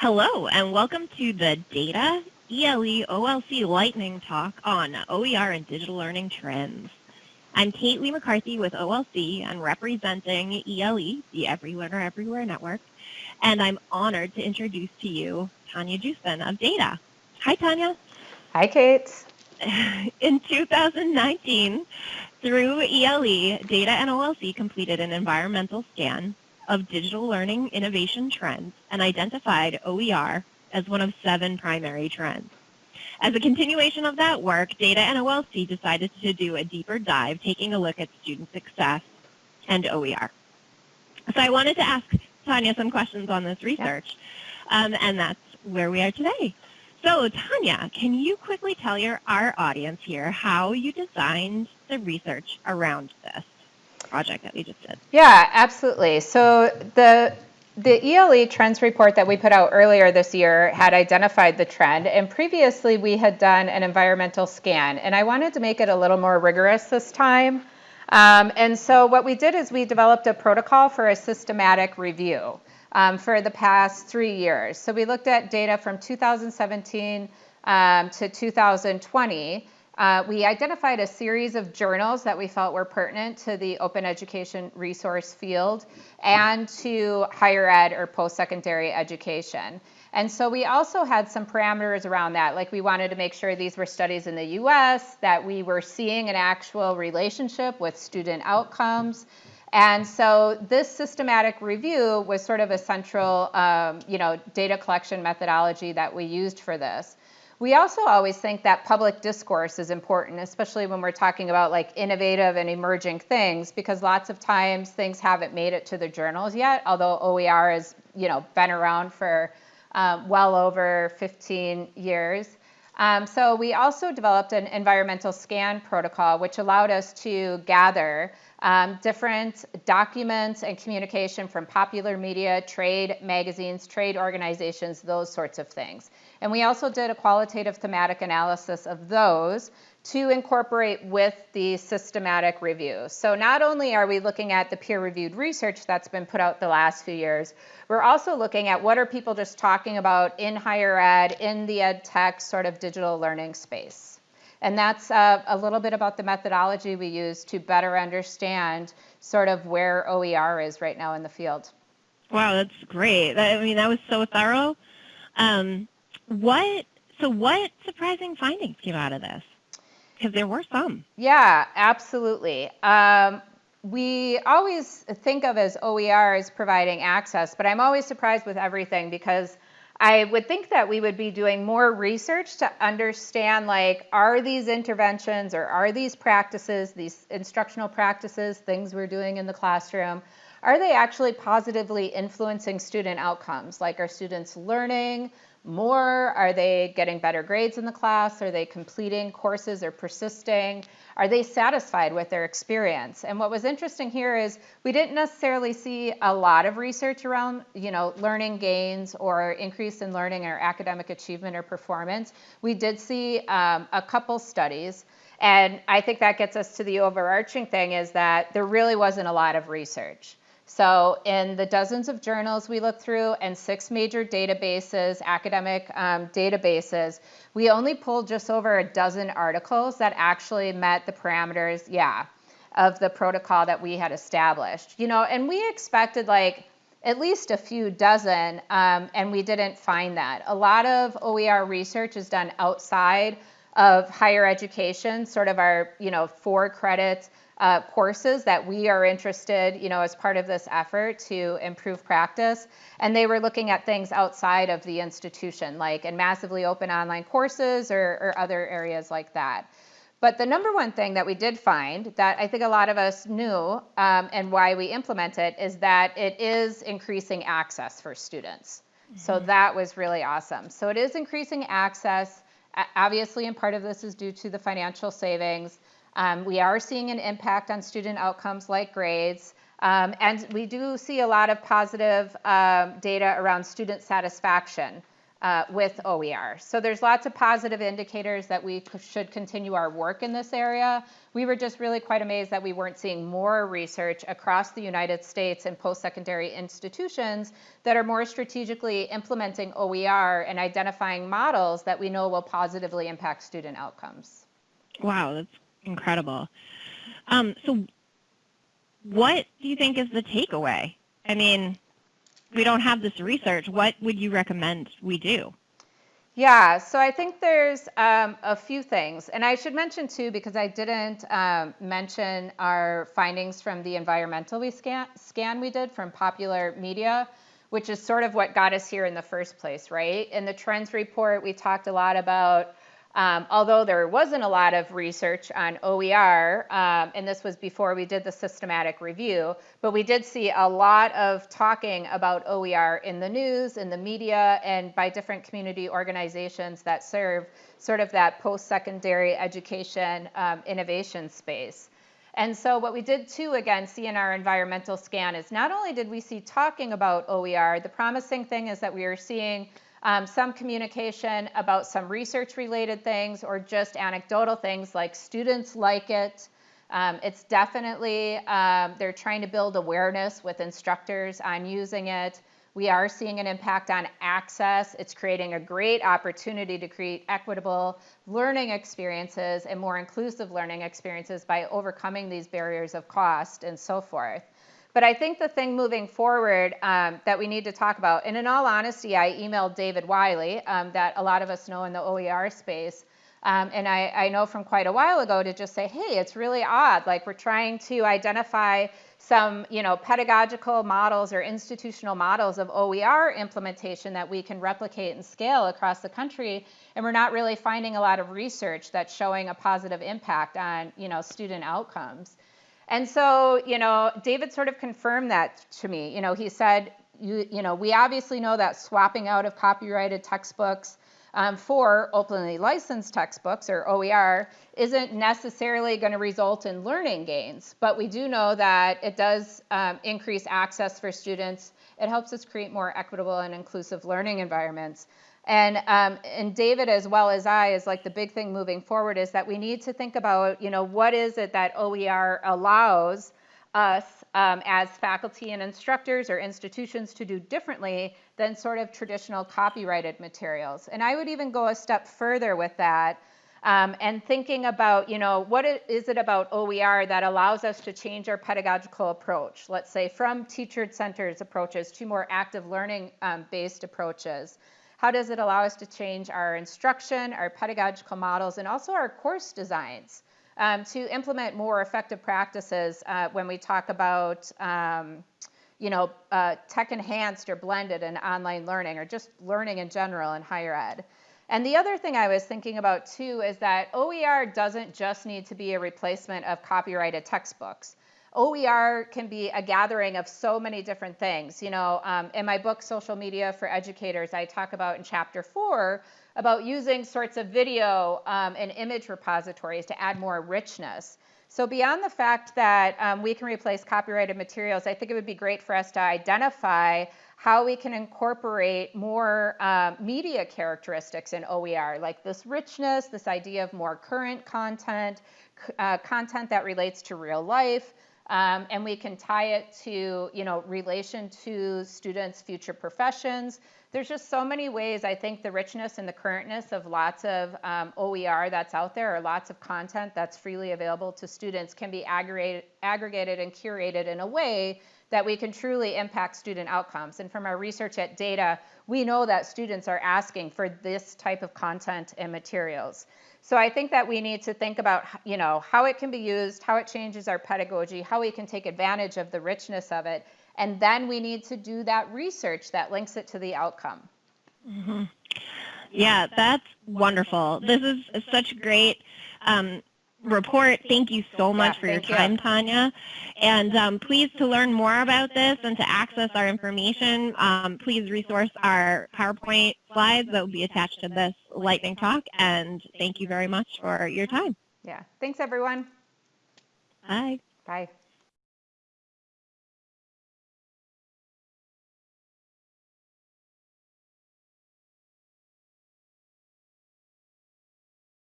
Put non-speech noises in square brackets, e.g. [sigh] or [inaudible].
Hello, and welcome to the DETA ELE OLC Lightning Talk on OER and digital learning trends. I'm Kate Lee McCarthy with OLC and representing ELE, the Every Learner Everywhere Network, and I'm honored to introduce to you Tanya Joosten of DETA. Hi, Tanya. Hi, Kate. [laughs] In 2019, through ELE, DETA and OLC completed an environmental scan of digital learning innovation trends and identified OER as one of seven primary trends. As a continuation of that work, DETA and OLC decided to do a deeper dive, taking a look at student success and OER. So I wanted to ask Tanya some questions on this research, um, and that's where we are today. So Tanya, can you quickly tell your, our audience here how you designed the research around this? Project that we just did. Yeah, absolutely. So the the ELE trends report that we put out earlier this year had identified the trend, and previously we had done an environmental scan, and I wanted to make it a little more rigorous this time. Um, and so what we did is we developed a protocol for a systematic review um, for the past three years. So we looked at data from 2017 um, to 2020. Uh, we identified a series of journals that we felt were pertinent to the open education resource field and to higher ed or post-secondary education. And so we also had some parameters around that, like we wanted to make sure these were studies in the US, that we were seeing an actual relationship with student outcomes. And so this systematic review was sort of a central um, you know, data collection methodology that we used for this. We also always think that public discourse is important, especially when we're talking about like innovative and emerging things, because lots of times things haven't made it to the journals yet, although OER has you know been around for um, well over 15 years. Um, so we also developed an environmental scan protocol, which allowed us to gather um, different documents and communication from popular media, trade magazines, trade organizations, those sorts of things. And we also did a qualitative thematic analysis of those to incorporate with the systematic review. So not only are we looking at the peer-reviewed research that's been put out the last few years, we're also looking at what are people just talking about in higher ed, in the ed tech sort of digital learning space. And that's uh, a little bit about the methodology we use to better understand sort of where OER is right now in the field. Wow, that's great. I mean, that was so thorough. Um, what, so what surprising findings came out of this? Because there were some. Yeah, absolutely. Um, we always think of as OER as providing access, but I'm always surprised with everything because I would think that we would be doing more research to understand like, are these interventions or are these practices, these instructional practices, things we're doing in the classroom, are they actually positively influencing student outcomes? Like are students learning more? Are they getting better grades in the class? Are they completing courses or persisting? Are they satisfied with their experience? And what was interesting here is we didn't necessarily see a lot of research around, you know, learning gains or increase in learning or academic achievement or performance. We did see um, a couple studies. And I think that gets us to the overarching thing is that there really wasn't a lot of research. So in the dozens of journals we looked through and six major databases, academic um, databases, we only pulled just over a dozen articles that actually met the parameters, yeah, of the protocol that we had established. You know, and we expected like at least a few dozen, um, and we didn't find that. A lot of OER research is done outside of higher education, sort of our, you know, four credits uh, courses that we are interested, you know, as part of this effort to improve practice. And they were looking at things outside of the institution, like in massively open online courses or, or other areas like that. But the number one thing that we did find that I think a lot of us knew um, and why we implement it is that it is increasing access for students. Mm-hmm. So that was really awesome. So it is increasing access. Obviously, and part of this is due to the financial savings. Um, we are seeing an impact on student outcomes like grades. Um, and we do see a lot of positive um, data around student satisfaction uh, with OER. So there's lots of positive indicators that we should continue our work in this area. We were just really quite amazed that we weren't seeing more research across the United States and post-secondary institutions that are more strategically implementing OER and identifying models that we know will positively impact student outcomes. Wow, that's incredible. Um, so what do you think is the takeaway? I mean, we don't have this research. What would you recommend we do? Yeah, so I think there's um, a few things. And I should mention too, because I didn't um, mention our findings from the environmental we scan, scan we did from popular media, which is sort of what got us here in the first place, right? In the trends report, we talked a lot about um, although there wasn't a lot of research on OER, um, and this was before we did the systematic review, but we did see a lot of talking about OER in the news, in the media, and by different community organizations that serve sort of that post-secondary education um, innovation space. And so what we did too, again, see in our environmental scan is not only did we see talking about OER, the promising thing is that we are seeing um, some communication about some research related things or just anecdotal things like students like it. Um, it's definitely, um, they're trying to build awareness with instructors on using it. We are seeing an impact on access. It's creating a great opportunity to create equitable learning experiences and more inclusive learning experiences by overcoming these barriers of cost and so forth. But I think the thing moving forward um, that we need to talk about, and in all honesty, I emailed David Wiley, um, that a lot of us know in the OER space. Um, and I, I, know from quite a while ago to just say, hey, it's really odd. Like we're trying to identify some, you know, pedagogical models or institutional models of OER implementation that we can replicate and scale across the country. And we're not really finding a lot of research that's showing a positive impact on, you know, student outcomes. And so, you know, David sort of confirmed that to me. You know, he said, you, you know, we obviously know that swapping out of copyrighted textbooks um, for openly licensed textbooks or OER isn't necessarily going to result in learning gains, but we do know that it does um, increase access for students. It helps us create more equitable and inclusive learning environments. And, um, and David, as well as I, is like the big thing moving forward is that we need to think about, you know, what is it that OER allows us um, as faculty and instructors or institutions to do differently than sort of traditional copyrighted materials. And I would even go a step further with that um, and thinking about, you know, what is it about OER that allows us to change our pedagogical approach, let's say from teacher-centered approaches to more active learning-based um, approaches. How does it allow us to change our instruction, our pedagogical models, and also our course designs um, to implement more effective practices uh, when we talk about um, you know, uh, tech enhanced or blended and online learning or just learning in general in higher ed. And the other thing I was thinking about too is that OER doesn't just need to be a replacement of copyrighted textbooks. OER can be a gathering of so many different things. You know, um, in my book, Social Media for Educators, I talk about in chapter four about using sorts of video um, and image repositories to add more richness. So beyond the fact that um, we can replace copyrighted materials, I think it would be great for us to identify how we can incorporate more um, media characteristics in OER, like this richness, this idea of more current content, uh, content that relates to real life, um, and we can tie it to, you know, relation to students' future professions. There's just so many ways I think the richness and the currentness of lots of um, OER that's out there or lots of content that's freely available to students can be aggregated, aggregated and curated in a way that we can truly impact student outcomes. And from our research at DETA, we know that students are asking for this type of content and materials. So I think that we need to think about, you know, how it can be used, how it changes our pedagogy, how we can take advantage of the richness of it, and then we need to do that research that links it to the outcome. Mm-hmm. Yeah, that's wonderful. This is such great um, report. Thank you so much for your time. Tanya. And um, please, to learn more about this and to access our information, um, please resource our PowerPoint slides that will be attached to this lightning talk. And thank you very much for your time. Yeah. Thanks, everyone. Bye. Bye.